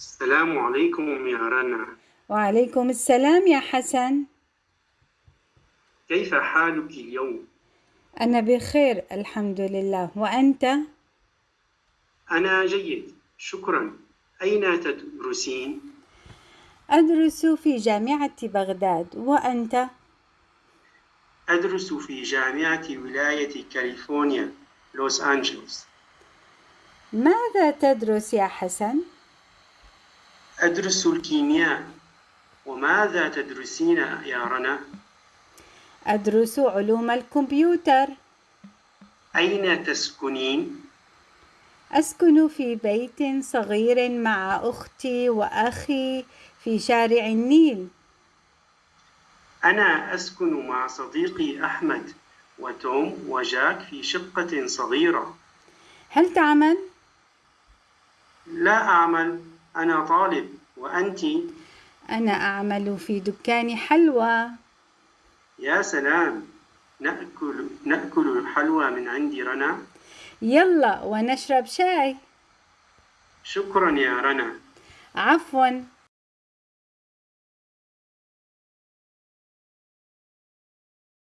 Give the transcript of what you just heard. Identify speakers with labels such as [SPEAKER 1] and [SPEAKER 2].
[SPEAKER 1] السلام عليكم يا رنا
[SPEAKER 2] وعليكم السلام يا حسن
[SPEAKER 1] كيف حالك اليوم؟
[SPEAKER 2] أنا بخير الحمد لله وأنت؟
[SPEAKER 1] أنا جيد شكرا أين تدرسين؟
[SPEAKER 2] أدرس في جامعة بغداد وأنت؟
[SPEAKER 1] أدرس في جامعة ولاية كاليفورنيا لوس أنجلوس
[SPEAKER 2] ماذا تدرس يا حسن؟
[SPEAKER 1] أدرس الكيمياء وماذا تدرسين يا رنا؟
[SPEAKER 2] أدرس علوم الكمبيوتر
[SPEAKER 1] أين تسكنين؟
[SPEAKER 2] أسكن في بيت صغير مع أختي وأخي في شارع النيل
[SPEAKER 1] أنا أسكن مع صديقي أحمد وتوم وجاك في شقة صغيرة
[SPEAKER 2] هل تعمل؟
[SPEAKER 1] لا أعمل أنا طالب وأنت؟
[SPEAKER 2] أنا أعمل في دكان حلوى.
[SPEAKER 1] يا سلام نأكل نأكل الحلوى من عند رنا؟
[SPEAKER 2] يلا ونشرب شاي.
[SPEAKER 1] شكرا يا رنا.
[SPEAKER 2] عفوا.